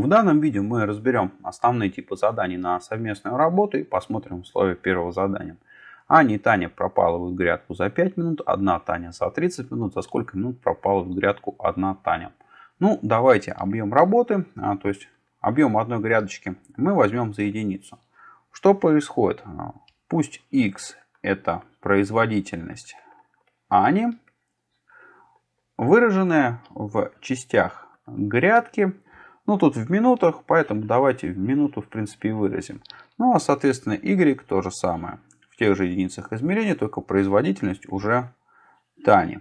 В данном видео мы разберем основные типы заданий на совместную работу и посмотрим условия первого задания. Аня и Таня пропала в грядку за 5 минут, одна Таня за 30 минут. За сколько минут пропала в грядку одна Таня? Ну, давайте объем работы, а, то есть объем одной грядочки, мы возьмем за единицу. Что происходит? Пусть x это производительность Ани, выраженная в частях грядки ну, тут в минутах, поэтому давайте в минуту, в принципе, и выразим. Ну, а, соответственно, y то же самое. В тех же единицах измерения, только производительность уже Тани.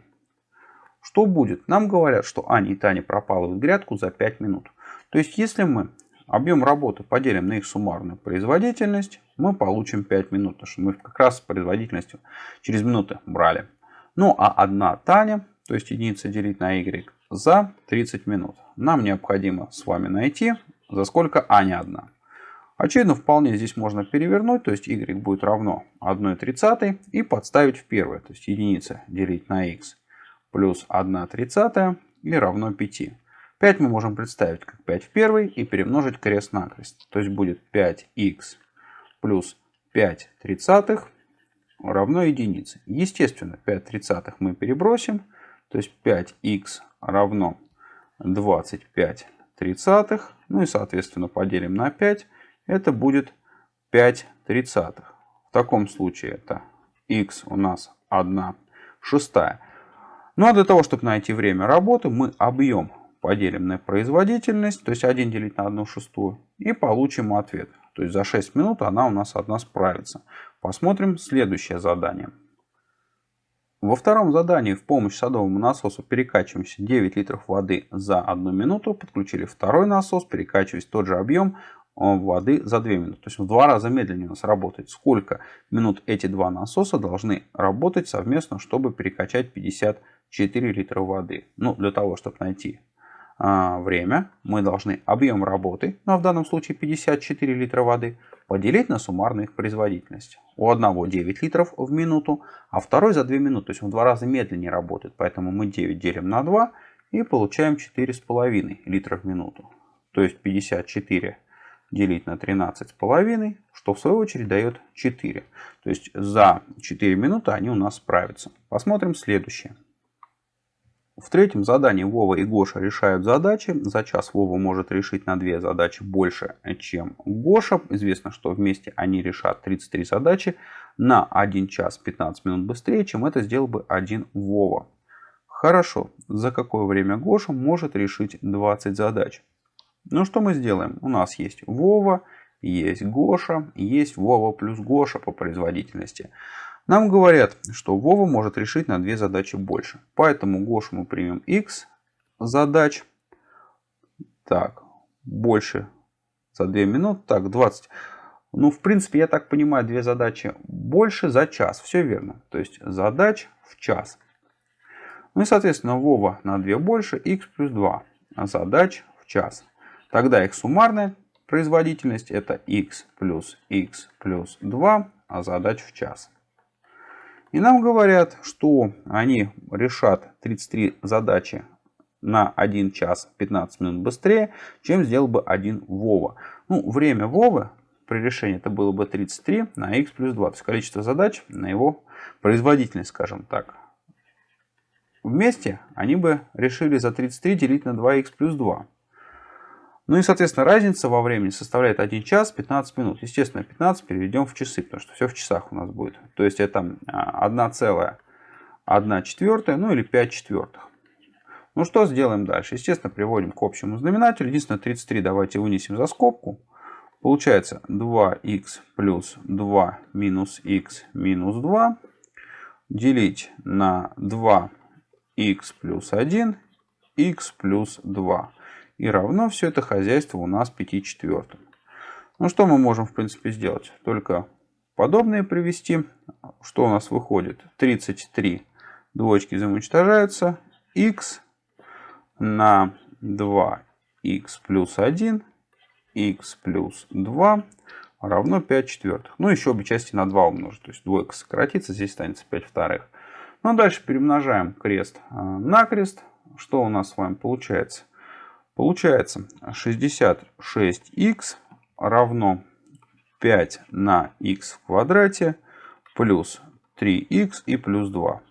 Что будет? Нам говорят, что Аня и Таня пропалывают грядку за 5 минут. То есть, если мы объем работы поделим на их суммарную производительность, мы получим 5 минут. Потому что мы как раз производительностью через минуты брали. Ну, а одна Таня, то есть единица делить на y, за 30 минут. Нам необходимо с вами найти, за сколько а не одна. Очевидно, вполне здесь можно перевернуть, то есть y будет равно 1 тридцатой и подставить в первое, то есть единица делить на x плюс 1 тридцатая и равно 5. 5 мы можем представить как 5 в первой и перемножить крест-накрест. То есть будет 5х плюс 5 тридцатых равно единице. Естественно, 5 тридцатых мы перебросим, то есть 5х равно 25 тридцатых. Ну и соответственно поделим на 5. Это будет 5 тридцатых. В таком случае это x у нас 1 шестая. Ну а для того, чтобы найти время работы, мы объем поделим на производительность, то есть 1 делить на 1 шестую, и получим ответ. То есть за 6 минут она у нас одна справится. Посмотрим следующее задание. Во втором задании в помощь садовому насосу перекачиваемся 9 литров воды за 1 минуту. Подключили второй насос, перекачиваясь тот же объем э, воды за 2 минуты. То есть в два раза медленнее у нас работает. Сколько минут эти два насоса должны работать совместно, чтобы перекачать 54 литра воды. Ну, для того, чтобы найти а, время, мы должны объем работы, ну, а в данном случае 54 литра воды, поделить на суммарную их производительность. У одного 9 литров в минуту, а второй за 2 минуты. То есть он в два раза медленнее работает. Поэтому мы 9 делим на 2 и получаем 4,5 литра в минуту. То есть 54 делить на 13,5, что в свою очередь дает 4. То есть за 4 минуты они у нас справятся. Посмотрим следующее. В третьем задании Вова и Гоша решают задачи. За час Вова может решить на две задачи больше, чем Гоша. Известно, что вместе они решат 33 задачи на 1 час 15 минут быстрее, чем это сделал бы один Вова. Хорошо, за какое время Гоша может решить 20 задач? Ну что мы сделаем? У нас есть Вова, есть Гоша, есть Вова плюс Гоша по производительности. Нам говорят, что Вова может решить на две задачи больше. Поэтому Гошу мы примем x задач. Так, больше за 2 минуты. Так, 20. Ну, в принципе, я так понимаю, две задачи больше за час. Все верно. То есть задач в час. Ну и, соответственно, Вова на 2 больше, x плюс 2 задач в час. Тогда их суммарная производительность это x плюс x плюс 2 а задач в час. И нам говорят, что они решат 33 задачи на 1 час 15 минут быстрее, чем сделал бы один Вова. Ну, время Вовы при решении это было бы 33 на x плюс 2. То есть количество задач на его производительность, скажем так. Вместе они бы решили за 33 делить на 2х плюс 2. Ну и, соответственно, разница во времени составляет 1 час 15 минут. Естественно, 15 переведем в часы, потому что все в часах у нас будет. То есть это 1 целая 1 четвертая, ну или 5 четвертых. Ну что сделаем дальше? Естественно, приводим к общему знаменателю. Единственное, 33 давайте вынесем за скобку. Получается 2х плюс 2 минус х минус 2 делить на 2х плюс 1 х плюс 2. И равно все это хозяйство у нас 5 четвертым. Ну что мы можем в принципе сделать? Только подобные привести. Что у нас выходит? 33 двоечки взаимоуничтожаются. x на 2 x плюс 1 x плюс 2 равно 5 четвертых. Ну, еще обе части на 2 умножить. То есть двойка сократится, здесь останется 5 вторых. Ну, а дальше перемножаем крест э, на крест. Что у нас с вами получается? Получается 66х равно 5 на х в квадрате плюс 3х и плюс 2.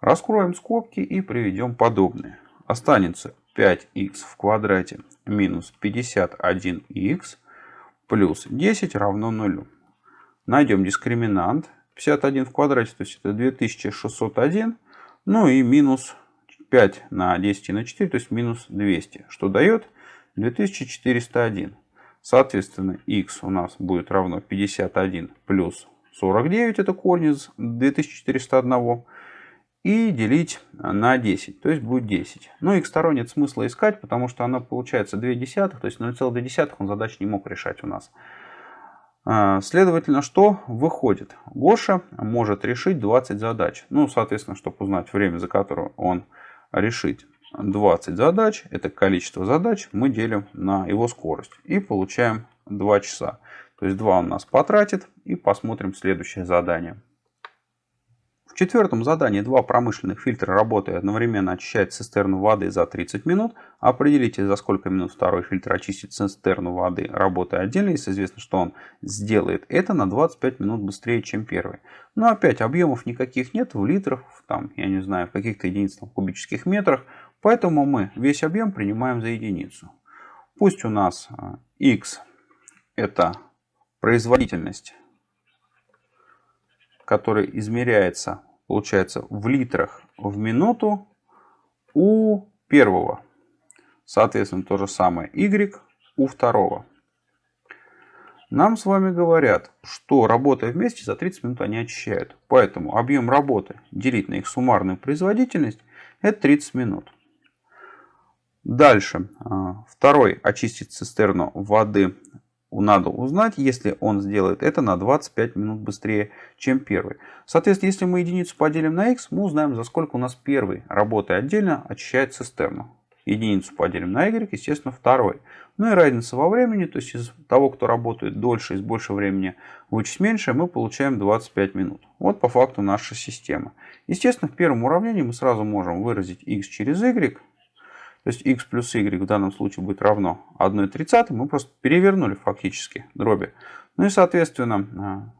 Раскроем скобки и приведем подобные. Останется 5х в квадрате минус 51х плюс 10 равно 0. Найдем дискриминант. 51 в квадрате, то есть это 2601. Ну и минус 5 на 10 на 4, то есть минус 200, что дает 2401. Соответственно, x у нас будет равно 51 плюс 49, это корень из 2401, и делить на 10, то есть будет 10. Ну, x сторон нет смысла искать, потому что она получается 2 десятых, то есть 0,2 он задач не мог решать у нас. А, следовательно, что выходит? Гоша может решить 20 задач. Ну, соответственно, чтобы узнать время, за которое он решит 20 задач, это количество задач, мы делим на его скорость и получаем 2 часа. То есть 2 он нас потратит и посмотрим следующее задание. В четвертом задании два промышленных фильтра работая одновременно очищают цистерну воды за 30 минут. Определите, за сколько минут второй фильтр очистит цистерну воды, работая отдельно, если известно, что он сделает это на 25 минут быстрее, чем первый. Но опять объемов никаких нет в литрах, там, я не знаю, в каких-то единицах кубических метрах. Поэтому мы весь объем принимаем за единицу. Пусть у нас x а, это производительность который измеряется, получается, в литрах в минуту у первого. Соответственно, то же самое y у второго. Нам с вами говорят, что работая вместе за 30 минут они очищают. Поэтому объем работы делить на их суммарную производительность это 30 минут. Дальше. А, второй очистит цистерну воды надо узнать, если он сделает это на 25 минут быстрее, чем первый. Соответственно, если мы единицу поделим на x, мы узнаем, за сколько у нас первый, работая отдельно, очищает цистерну. Единицу поделим на y, естественно, второй. Ну и разница во времени, то есть из того, кто работает дольше, из большего времени вычесть меньше, мы получаем 25 минут. Вот по факту наша система. Естественно, в первом уравнении мы сразу можем выразить x через y, есть x плюс y в данном случае будет равно 1,30. Мы просто перевернули фактически дроби. Ну и соответственно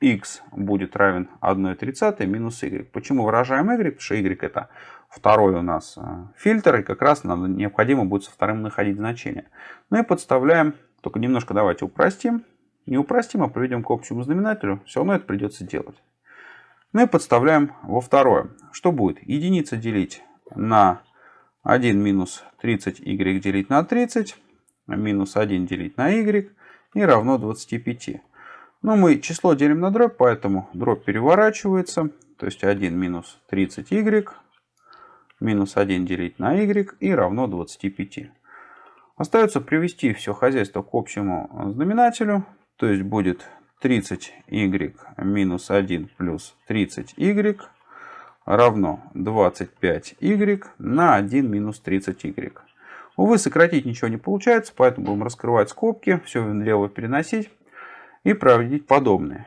x будет равен 1,30 минус y. Почему выражаем y? Потому что y это второй у нас а, фильтр. И как раз надо, необходимо будет со вторым находить значение. Ну и подставляем. Только немножко давайте упростим. Не упростим, а проведем к общему знаменателю. Все равно это придется делать. Ну и подставляем во второе. Что будет? Единица делить на 1 минус 30y делить на 30, минус 1 делить на y и равно 25. Но мы число делим на дробь, поэтому дробь переворачивается. То есть 1 минус 30y минус 1 делить на y и равно 25. Остается привести все хозяйство к общему знаменателю. То есть будет 30y минус 1 плюс 30y равно 25y на 1 минус 30y. Увы, сократить ничего не получается, поэтому будем раскрывать скобки, все влево переносить и проводить подобные.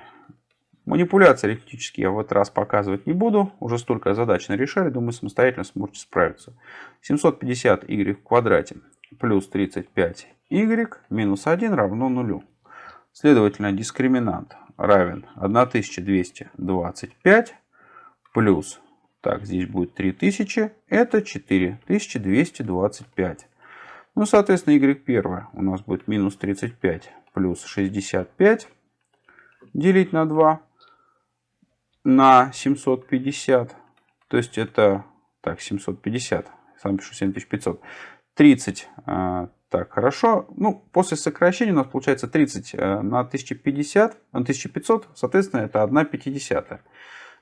Манипуляции арифметические я в этот раз показывать не буду. Уже столько задач нарешали, думаю, самостоятельно сможете справиться. 750y в квадрате плюс 35y минус 1 равно 0. Следовательно, дискриминант равен 1225 плюс так, здесь будет 3000. Это 4225. Ну, соответственно, y1 у нас будет минус 35 плюс 65 делить на 2 на 750. То есть это, так, 750, сам пишу 7500. 30, так, хорошо. Ну, после сокращения у нас получается 30 э, на 1050, на 1500, соответственно, это 1 пятидесятая.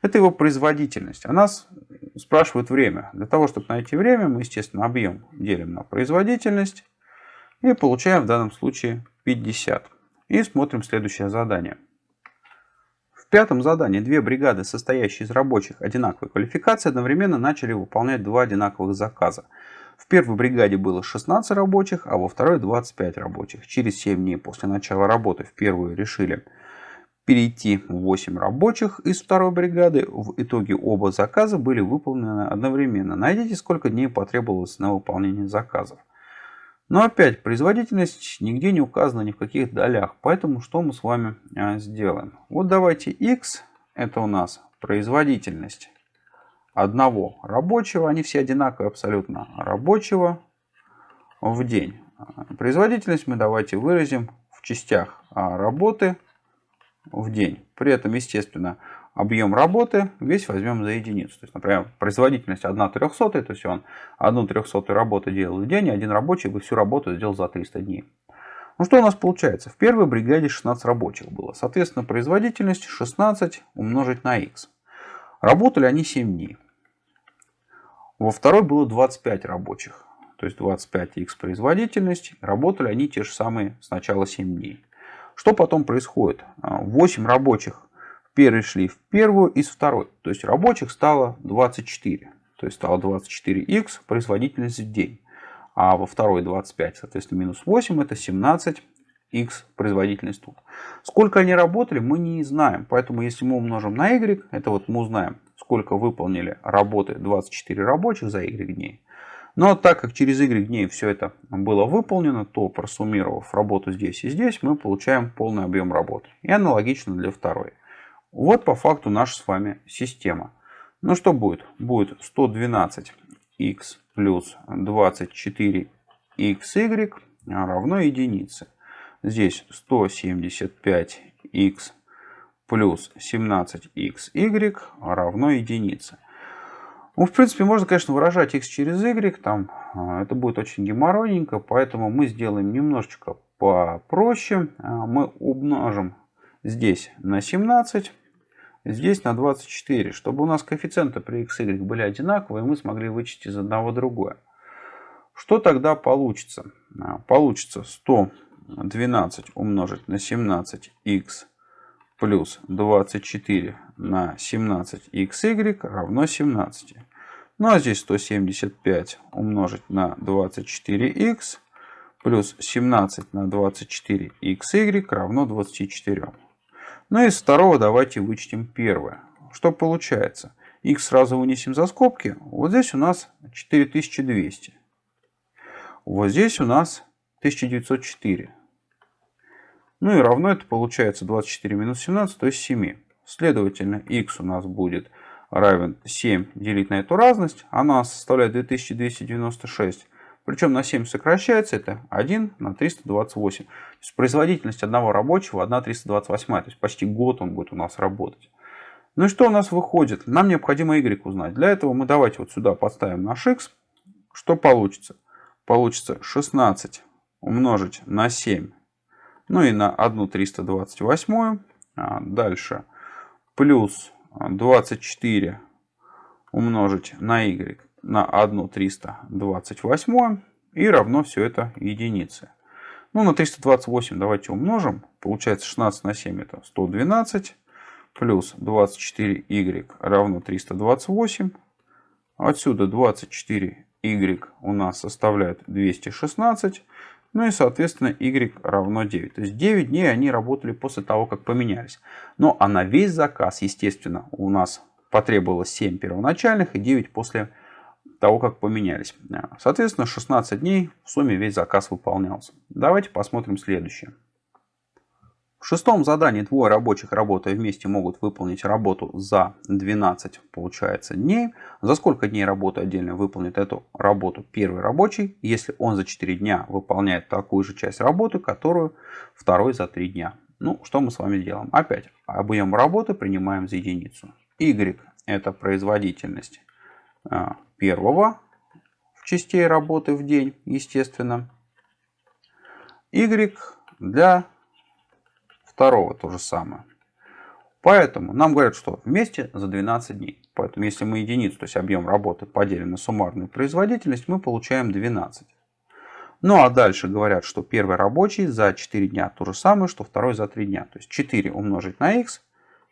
Это его производительность. А нас спрашивают время. Для того, чтобы найти время, мы, естественно, объем делим на производительность. И получаем в данном случае 50. И смотрим следующее задание. В пятом задании две бригады, состоящие из рабочих одинаковой квалификации, одновременно начали выполнять два одинаковых заказа. В первой бригаде было 16 рабочих, а во второй 25 рабочих. Через 7 дней после начала работы в первую решили перейти 8 рабочих из второй бригады. В итоге оба заказа были выполнены одновременно. Найдите, сколько дней потребовалось на выполнение заказов. Но опять, производительность нигде не указана ни в каких долях. Поэтому что мы с вами а, сделаем? Вот давайте x, это у нас производительность одного рабочего, они все одинаковые абсолютно, рабочего в день. Производительность мы давайте выразим в частях а, работы в день. При этом, естественно, объем работы весь возьмем за единицу. То есть, например, производительность 1 трехсотая, то есть он 1 трехсотую работу делал в день, и один рабочий бы всю работу сделал за 300 дней. Ну что у нас получается? В первой бригаде 16 рабочих было. Соответственно, производительность 16 умножить на x. Работали они 7 дней. Во второй было 25 рабочих. То есть 25x производительность. Работали они те же самые сначала 7 дней. Что потом происходит? 8 рабочих первые шли в первую из второй. То есть рабочих стало 24. То есть стало 24х производительность в день. А во второй 25, соответственно, минус 8 это 17 x производительность тут. Сколько они работали, мы не знаем. Поэтому если мы умножим на y, это вот мы узнаем, сколько выполнили работы 24 рабочих за y дней. Но так как через y дней все это было выполнено, то просуммировав работу здесь и здесь, мы получаем полный объем работы. И аналогично для второй. Вот по факту наша с вами система. Ну что будет? Будет 112 x плюс 24 xy равно единице. Здесь 175 x плюс 17 xy равно единице. Ну, в принципе, можно, конечно, выражать x через y, там а, это будет очень геморройненько, поэтому мы сделаем немножечко попроще. А, мы умножим здесь на 17, здесь на 24, чтобы у нас коэффициенты при x, y были одинаковые, мы смогли вычесть из одного другое. Что тогда получится? А, получится 112 умножить на 17x плюс 24 на 17xy равно 17. Ну а здесь 175 умножить на 24x плюс 17 на 24xy равно 24. Ну и из второго давайте вычтем первое. Что получается? x сразу вынесем за скобки. Вот здесь у нас 4200. Вот здесь у нас 1904. Ну и равно это получается 24 минус 17, то есть 7. Следовательно, x у нас будет равен 7 делить на эту разность. Она составляет 2296. Причем на 7 сокращается это 1 на 328. То есть производительность одного рабочего 1 328. То есть почти год он будет у нас работать. Ну и что у нас выходит? Нам необходимо y узнать. Для этого мы давайте вот сюда подставим наш x. Что получится? Получится 16 умножить на 7 ну и на 1 328. А, дальше плюс 24 умножить на y на 1 328 и равно все это единице. Ну, на 328 давайте умножим. Получается 16 на 7 это 112. Плюс 24y равно 328. Отсюда 24y у нас составляет 216. Ну и, соответственно, y равно 9. То есть 9 дней они работали после того, как поменялись. Ну а на весь заказ, естественно, у нас потребовалось 7 первоначальных и 9 после того, как поменялись. Соответственно, 16 дней в сумме весь заказ выполнялся. Давайте посмотрим следующее. В шестом задании двое рабочих, работая вместе, могут выполнить работу за 12, получается, дней. За сколько дней работы отдельно выполнит эту работу первый рабочий, если он за 4 дня выполняет такую же часть работы, которую второй за 3 дня. Ну, что мы с вами делаем? Опять, объем работы принимаем за единицу. Y это производительность а, первого в частей работы в день, естественно. Y для второго то же самое. Поэтому нам говорят, что вместе за 12 дней. Поэтому если мы единицу, то есть объем работы поделим на суммарную производительность, мы получаем 12. Ну а дальше говорят, что первый рабочий за 4 дня то же самое, что второй за 3 дня. То есть 4 умножить на x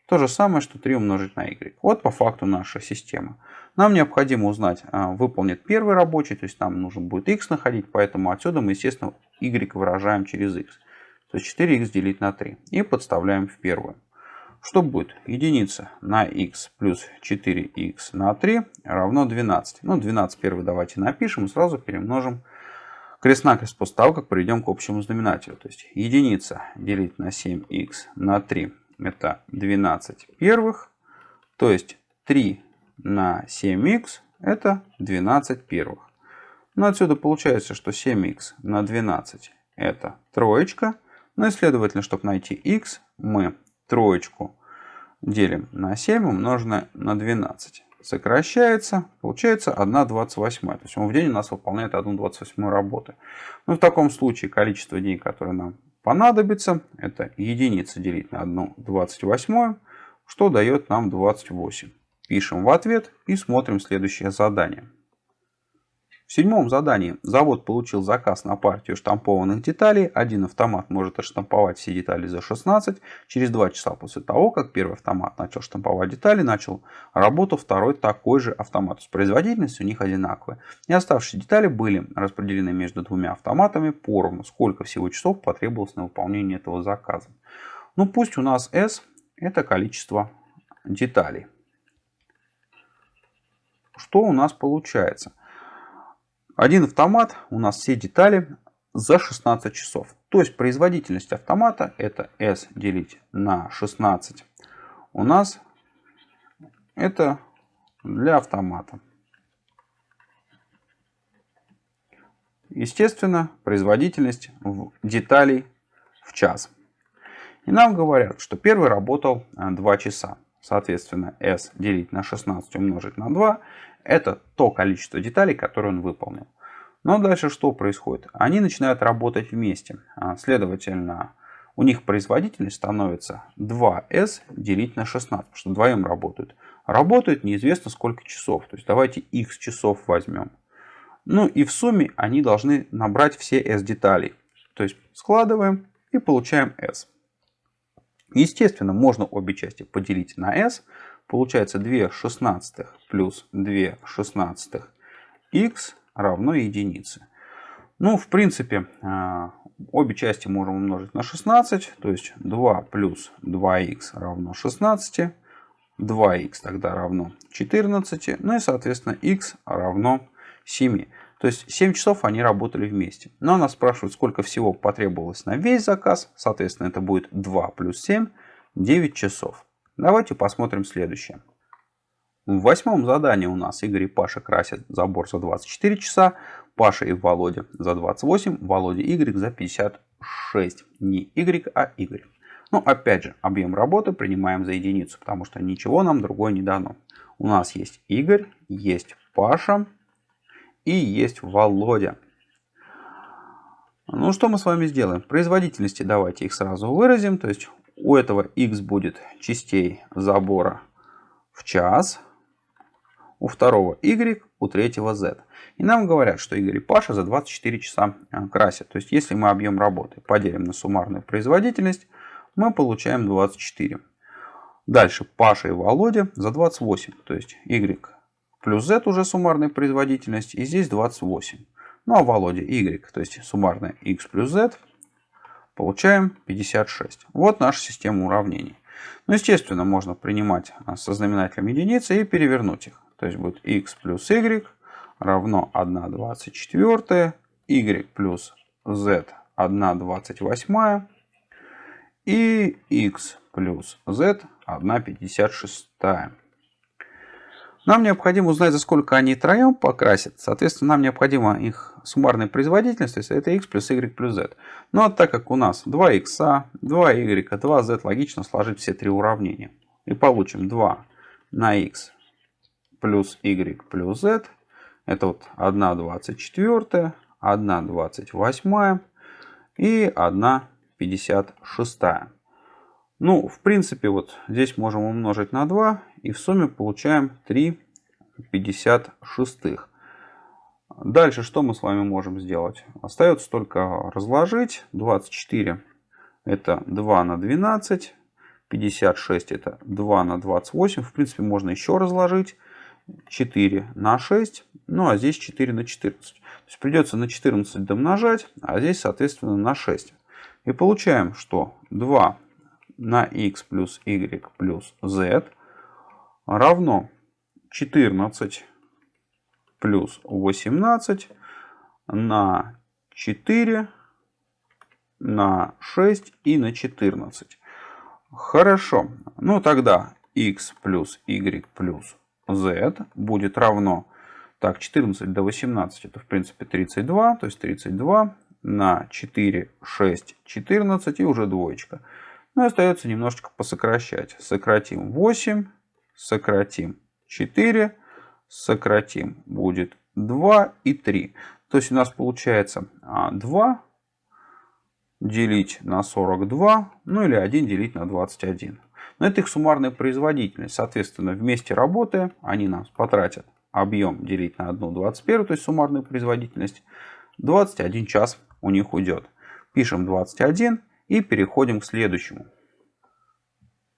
то же самое, что 3 умножить на y. Вот по факту наша система. Нам необходимо узнать, а, выполнит первый рабочий, то есть нам нужен будет x находить, поэтому отсюда мы, естественно, y выражаем через x. То есть 4х делить на 3. И подставляем в первую. Что будет? Единица на x плюс 4х на 3 равно 12. Ну, 12 первый давайте напишем и сразу перемножим крест-накрест после того, как приведем к общему знаменателю. То есть единица делить на 7х на 3 это 12 первых. То есть 3 на 7х это 12 первых. Ну, отсюда получается, что 7х на 12 это троечка. Ну и следовательно, чтобы найти х, мы троечку делим на 7 умноженное на 12. Сокращается, получается 1,28. То есть он в день у нас выполняет 1,28 работы. Ну, в таком случае количество дней, которые нам понадобится, это единица делить на 1,28, что дает нам 28. Пишем в ответ и смотрим следующее задание. В седьмом задании завод получил заказ на партию штампованных деталей. Один автомат может отштамповать все детали за 16. Через 2 часа после того, как первый автомат начал штамповать детали, начал работу второй такой же автомат. С производительностью у них одинаковая. И оставшиеся детали были распределены между двумя автоматами поровну. Сколько всего часов потребовалось на выполнение этого заказа. Ну пусть у нас S это количество деталей. Что у нас получается? Один автомат, у нас все детали за 16 часов. То есть производительность автомата это S делить на 16. У нас это для автомата. Естественно, производительность деталей в час. И нам говорят, что первый работал 2 э, часа. Соответственно, S делить на 16 умножить на 2 это то количество деталей, которые он выполнил. Но дальше что происходит? Они начинают работать вместе. А, следовательно, у них производительность становится 2s делить на 16, потому что вдвоем работают. Работают неизвестно сколько часов. То есть давайте x часов возьмем. Ну и в сумме они должны набрать все s деталей. То есть складываем и получаем s. Естественно, можно обе части поделить на s. Получается 2 шестнадцатых плюс 2 шестнадцатых x равно единице. Ну, в принципе, а, обе части можем умножить на 16. То есть 2 плюс 2х равно 16. 2х тогда равно 14. Ну и, соответственно, х равно 7. То есть 7 часов они работали вместе. Но она спрашивает, сколько всего потребовалось на весь заказ. Соответственно, это будет 2 плюс 7, 9 часов. Давайте посмотрим следующее. В восьмом задании у нас Игорь и Паша красят забор за 24 часа. Паша и Володя за 28. Володя и Игорь за 56. Не Игорь, а Игорь. Ну, опять же, объем работы принимаем за единицу, потому что ничего нам другое не дано. У нас есть Игорь, есть Паша и есть Володя. Ну, что мы с вами сделаем? Производительности давайте их сразу выразим. То есть у этого x будет частей забора в час, у второго y, у третьего z. И нам говорят, что Игорь и Паша за 24 часа э, красят. То есть, если мы объем работы поделим на суммарную производительность, мы получаем 24. Дальше Паша и Володя за 28. То есть, y плюс z уже суммарная производительность. И здесь 28. Ну а Володя y, то есть суммарная x плюс z Получаем 56. Вот наша система уравнений. Ну, естественно, можно принимать а, со знаменателем единицы и перевернуть их. То есть будет x плюс y равно 1 24, y плюс z 1 28 и x плюс z 1 56. Нам необходимо узнать, за сколько они троем покрасят. Соответственно, нам необходима их суммарная производительность, то есть это x плюс y плюс z. Ну, а так как у нас 2x, 2y, 2z, логично сложить все три уравнения. И получим 2 на x плюс y плюс z. Это вот 1 24, 1 28 и 1 56. Ну, в принципе, вот здесь можем умножить на 2 и в сумме получаем 3 56. Дальше что мы с вами можем сделать? Остается только разложить. 24 это 2 на 12. 56 это 2 на 28. В принципе, можно еще разложить. 4 на 6. Ну, а здесь 4 на 14. То есть придется на 14 домножать, а здесь, соответственно, на 6. И получаем, что 2 на x плюс y плюс z равно 14 плюс 18 на 4, на 6 и на 14. Хорошо. Ну тогда x плюс y плюс z будет равно так, 14 до 18 это в принципе 32, то есть 32 на 4, 6, 14 и уже двоечка. Ну и остается немножечко посокращать. Сократим 8, сократим 4, сократим будет 2 и 3. То есть у нас получается 2 а, делить на 42, ну или 1 делить на 21. Но это их суммарная производительность. Соответственно, вместе работая, они нас потратят объем делить на 1 21, то есть суммарную производительность, 21 час у них уйдет. Пишем 21 и переходим к следующему.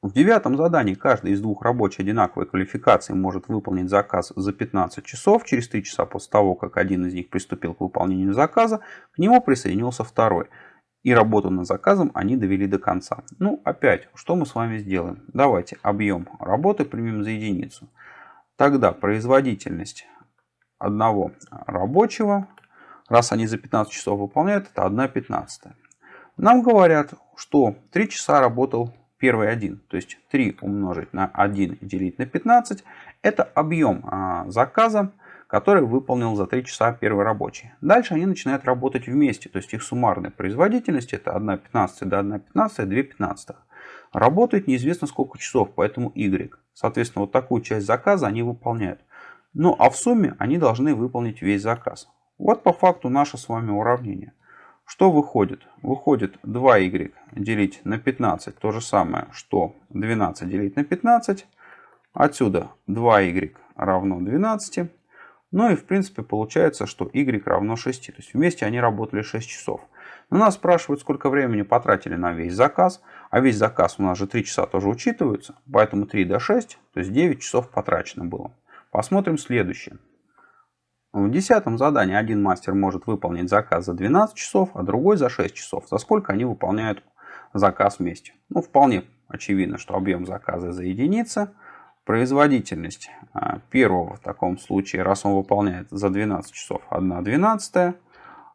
В девятом задании каждый из двух рабочих одинаковой квалификации может выполнить заказ за 15 часов. Через 3 часа после того, как один из них приступил к выполнению заказа, к нему присоединился второй. И работу над заказом они довели до конца. Ну, опять, что мы с вами сделаем? Давайте объем работы примем за единицу. Тогда производительность одного рабочего, раз они за 15 часов выполняют, это 1 15. Нам говорят, что 3 часа работал первый один. То есть 3 умножить на 1 и делить на 15. Это объем а, заказа, который выполнил за 3 часа первый рабочий. Дальше они начинают работать вместе. То есть их суммарная производительность это 1 15 до 1 15, 2 15. Работает неизвестно сколько часов, поэтому y. Соответственно, вот такую часть заказа они выполняют. Ну а в сумме они должны выполнить весь заказ. Вот по факту наше с вами уравнение. Что выходит? Выходит 2y делить на 15, то же самое, что 12 делить на 15. Отсюда 2y равно 12. Ну и в принципе получается, что y равно 6. То есть вместе они работали 6 часов. Но нас спрашивают, сколько времени потратили на весь заказ. А весь заказ у нас же 3 часа тоже учитываются. Поэтому 3 до 6, то есть 9 часов потрачено было. Посмотрим следующее. В десятом задании один мастер может выполнить заказ за 12 часов, а другой за 6 часов. За сколько они выполняют заказ вместе? Ну, вполне очевидно, что объем заказа за единица. Производительность а, первого в таком случае, раз он выполняет за 12 часов 1 двенадцатая,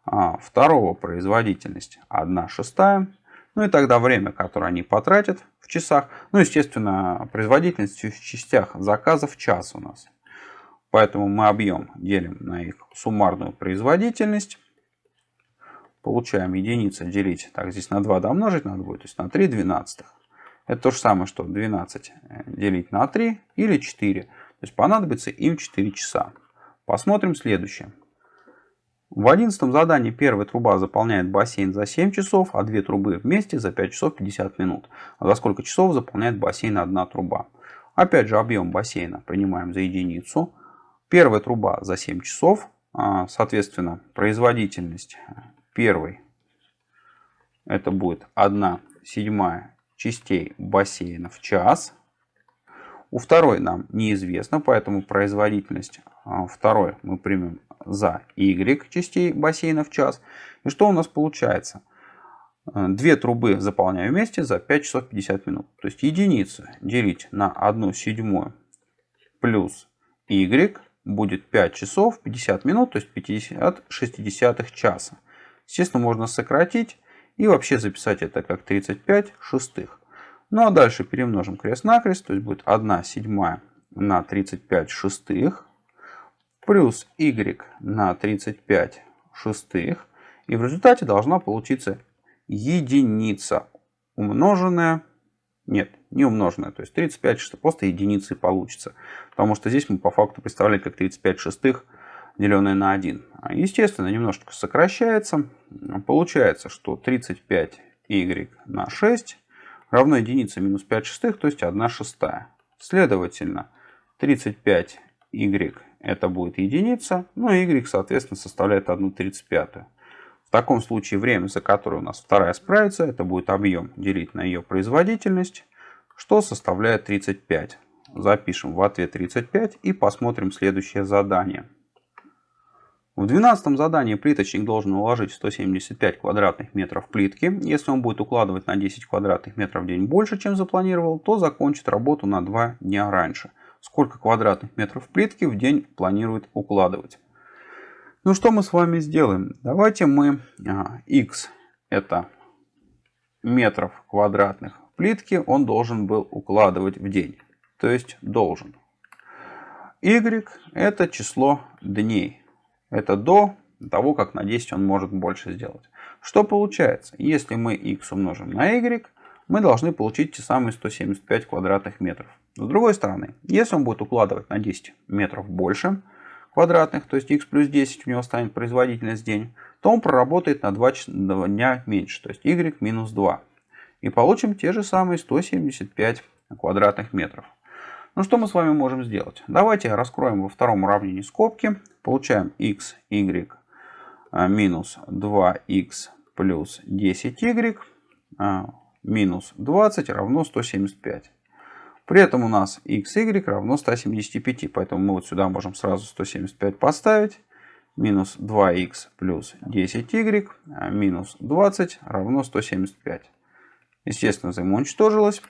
а второго производительность 1 шестая, ну и тогда время, которое они потратят в часах. Ну, естественно, производительность в частях заказа в час у нас. Поэтому мы объем делим на их суммарную производительность. Получаем единица делить, так здесь на 2 домножить на 2, то есть на 3 двенадцатых. Это то же самое, что 12 э, делить на 3 или 4. То есть понадобится им 4 часа. Посмотрим следующее. В одиннадцатом задании первая труба заполняет бассейн за 7 часов, а две трубы вместе за 5 часов 50 минут. А за сколько часов заполняет бассейн одна труба? Опять же объем бассейна принимаем за единицу. Первая труба за 7 часов. А, соответственно, производительность первой это будет 1 седьмая частей бассейна в час. У второй нам неизвестно, поэтому производительность а, второй мы примем за y частей бассейна в час. И что у нас получается? Э, две трубы заполняю вместе за 5 часов 50 минут. То есть единица делить на 1 седьмую плюс y будет 5 часов 50 минут, то есть 50 60 часа. Естественно, можно сократить и вообще записать это как 35 шестых. Ну а дальше перемножим крест-накрест, то есть будет 1 седьмая на 35 шестых плюс y на 35 шестых. И в результате должна получиться единица умноженная, нет, не умноженная, то есть 35 шестых, просто единицы получится. Потому что здесь мы по факту представляем как 35 шестых деленное на 1. А, естественно, немножечко сокращается. Получается, что 35y на 6 равно единице минус 5 шестых, то есть 1 шестая. Следовательно, 35y это будет единица, ну и y, соответственно, составляет 1,35. В таком случае время, за которое у нас вторая справится, это будет объем делить на ее производительность, что составляет 35. Запишем в ответ 35 и посмотрим следующее задание. В 12 задании плиточник должен уложить 175 квадратных метров плитки. Если он будет укладывать на 10 квадратных метров в день больше, чем запланировал, то закончит работу на 2 дня раньше сколько квадратных метров плитки в день планирует укладывать. Ну что мы с вами сделаем? Давайте мы x это метров квадратных плитки он должен был укладывать в день. То есть должен. Y это число дней. Это до того, как на 10 он может больше сделать. Что получается? Если мы x умножим на y, мы должны получить те самые 175 квадратных метров. С другой стороны, если он будет укладывать на 10 метров больше квадратных, то есть x плюс 10 у него станет производительность день, то он проработает на 2 дня меньше, то есть y минус 2. И получим те же самые 175 квадратных метров. Ну что мы с вами можем сделать? Давайте раскроем во втором уравнении скобки. Получаем x, y а, минус 2x плюс 10y а, минус 20 равно 175. При этом у нас x, y равно 175. Поэтому мы вот сюда можем сразу 175 поставить. Минус 2x плюс 10y а, минус 20 равно 175. Естественно, взаимоуничтожилось.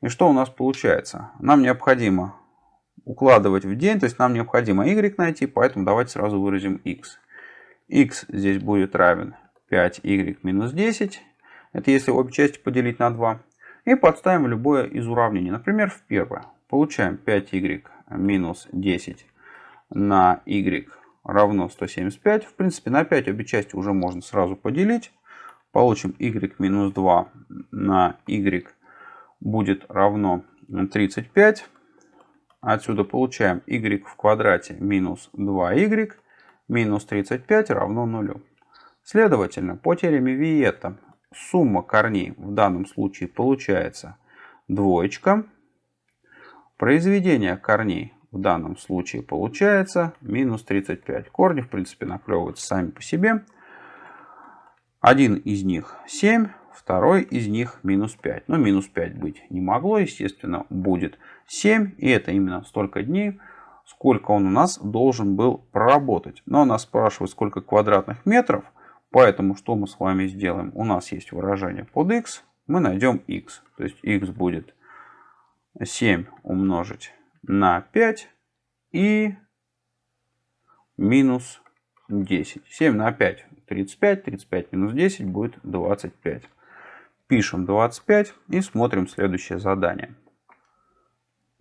И что у нас получается? Нам необходимо укладывать в день, то есть нам необходимо y найти, поэтому давайте сразу выразим x. x здесь будет равен 5y минус 10. Это если обе части поделить на 2. И подставим любое из уравнений. Например, в первое. Получаем 5y минус 10 на y равно 175. В принципе, на 5 обе части уже можно сразу поделить. Получим y минус 2 на y будет равно 35. Отсюда получаем y в квадрате минус 2y минус 35 равно 0. Следовательно, по теореме Виета сумма корней в данном случае получается двоечка. Произведение корней в данном случае получается минус 35. Корни, в принципе, наклевываются сами по себе. Один из них 7, второй из них минус 5. Но минус 5 быть не могло, естественно, будет 7. И это именно столько дней, сколько он у нас должен был проработать. Но нас спрашивают, сколько квадратных метров. Поэтому что мы с вами сделаем? У нас есть выражение под x. Мы найдем x. То есть x будет 7 умножить на 5 и минус 10. 7 на 5 35. 35 минус 10 будет 25. Пишем 25 и смотрим следующее задание.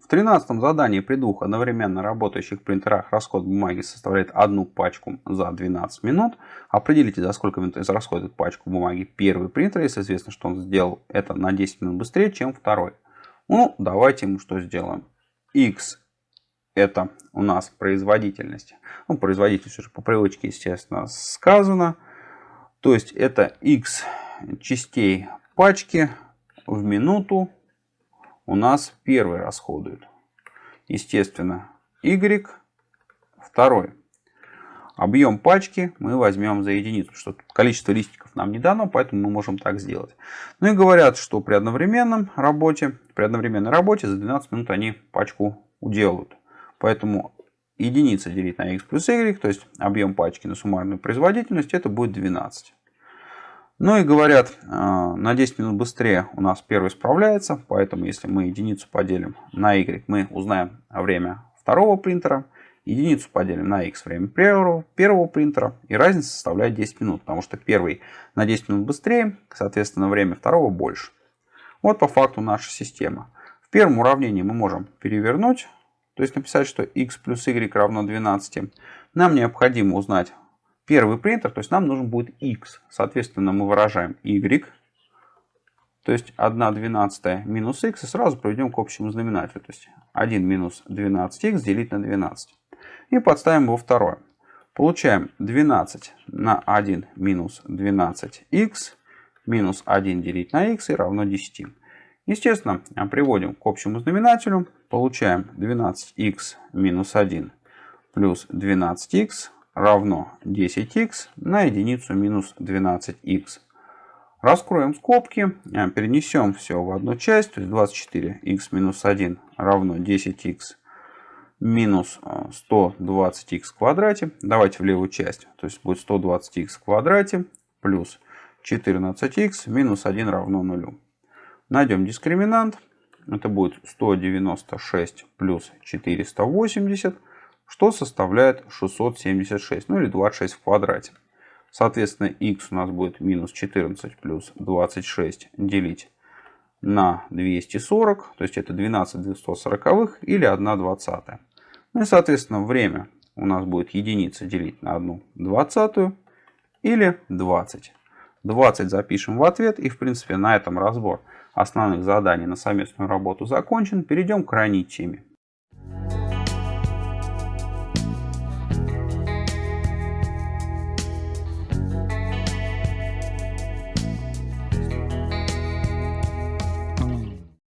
В 13 задании при двух одновременно работающих принтерах расход бумаги составляет одну пачку за 12 минут. Определите, за сколько минут израсходует пачку бумаги первый принтер, если известно, что он сделал это на 10 минут быстрее, чем второй. Ну, давайте мы что сделаем. x это у нас производительность. Ну, производительность уже по привычке, естественно, сказано. То есть это x частей пачки в минуту у нас первый расходует. Естественно, y второй. Объем пачки мы возьмем за единицу, что количество листиков нам не дано, поэтому мы можем так сделать. Ну и говорят, что при одновременном работе, при одновременной работе за 12 минут они пачку уделают. Поэтому единица делить на x плюс y, то есть объем пачки на суммарную производительность, это будет 12. Ну и говорят, а, на 10 минут быстрее у нас первый справляется, поэтому если мы единицу поделим на y, мы узнаем время второго принтера, единицу поделим на x время первого, первого принтера, и разница составляет 10 минут, потому что первый на 10 минут быстрее, соответственно время второго больше. Вот по факту наша система. В первом уравнении мы можем перевернуть, то есть написать, что x плюс y равно 12. Нам необходимо узнать первый принтер, то есть нам нужен будет x. Соответственно, мы выражаем y, то есть 1 12 минус x, и сразу проведем к общему знаменателю. То есть 1 минус 12x делить на 12. И подставим его второе. Получаем 12 на 1 минус 12x минус 1 делить на x и равно 10. Естественно, приводим к общему знаменателю. Получаем 12x минус 1 плюс 12x равно 10х на единицу минус 12х. Раскроем скобки, э, перенесем все в одну часть, то есть 24х минус 1 равно 10х минус 120х э, в квадрате. Давайте в левую часть, то есть будет 120х в квадрате плюс 14х минус 1 равно 0. Найдем дискриминант. Это будет 196 плюс 480 что составляет 676, ну или 26 в квадрате. Соответственно, x у нас будет минус 14 плюс 26 делить на 240, то есть это 12 240 или 1 двадцатая. Ну и, соответственно, время у нас будет единица делить на 1 двадцатую или 20. 20 запишем в ответ и, в принципе, на этом разбор основных заданий на совместную работу закончен. Перейдем к крайней теме.